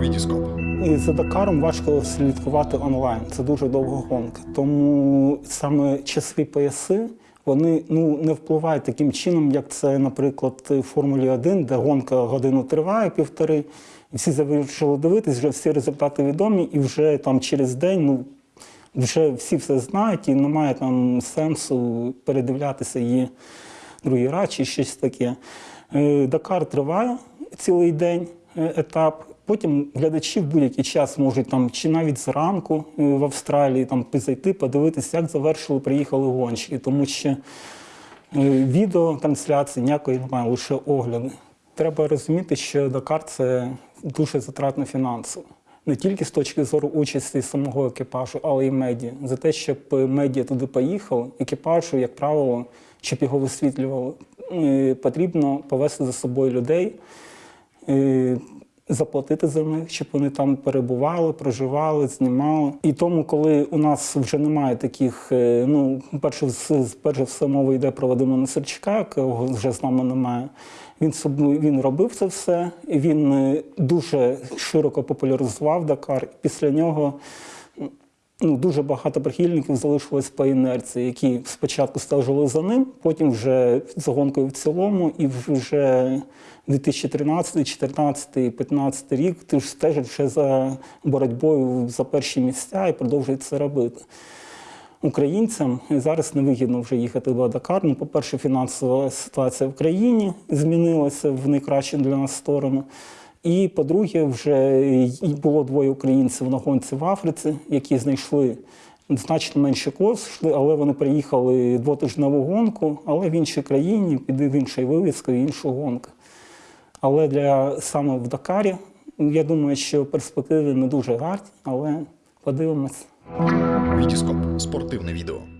Вітіскоп. І за Дакаром важко слідкувати онлайн. Це дуже довга гонка. Тому саме часові пояси вони ну не впливають таким чином, як це, наприклад, в Формулі 1, де гонка годину триває півтори, і всі завершили дивитись, вже всі результати відомі, і вже там через день ну. Вже всі все знають, і немає там сенсу передивлятися її другий раз чи щось таке. Е, Дакар триває цілий день етап. Потім глядачі в будь-який час можуть там чи навіть зранку е, в Австралії там зайти, подивитися, як завершили, приїхали гонщики, тому що е, відео трансляції ніякої немає, лише огляди. Треба розуміти, що Дакар це дуже затратно фінансово. Не тільки з точки зору участі самого екіпажу, але й медіа. За те, щоб медіа туди поїхали, екіпажу, як правило, щоб його висвітлювали, е, потрібно повести за собою людей, е, заплатити за них, щоб вони там перебували, проживали, знімали. І тому, коли у нас вже немає таких, е, ну, перше, перше все мова йде про Вадима Несерчука, якого вже з нами немає. Він він робив це все, він е, дуже широко популяризував Дакар. Після нього ну, дуже багато прихильників залишилось по інерції, які спочатку стежили за ним, потім вже за гонкою в цілому, і вже 2013, 2014, 15 рік ти ж стежить вже за боротьбою за перші місця і продовжують це робити. Українцям зараз невигідно вже їхати в Дакар. Ну, по-перше, фінансова ситуація в країні змінилася в найкращу для нас сторону. І по-друге, вже було двоє українців на гонці в Африці, які знайшли значно менше кошти, але вони приїхали двотижневу гонку, але в іншій країні, під іншою вивіскою, іншу гонку. Але для саме в Дакарі, я думаю, що перспективи не дуже гарні, але подивимось. Вітіскоп. Спортивне відео.